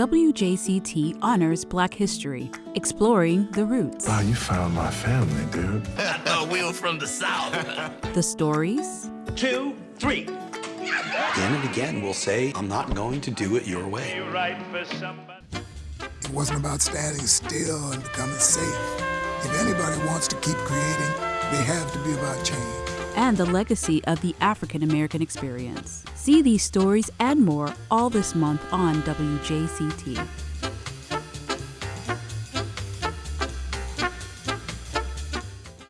WJCT honors Black history, exploring the roots. Wow, you found my family, dude. I thought we were from the South. the stories. Two, three. Again and again, we'll say, I'm not going to do it your way. It wasn't about standing still and becoming safe. If anybody wants to keep creating, they have to be about change. And the legacy of the African American experience. See these stories and more all this month on WJCT.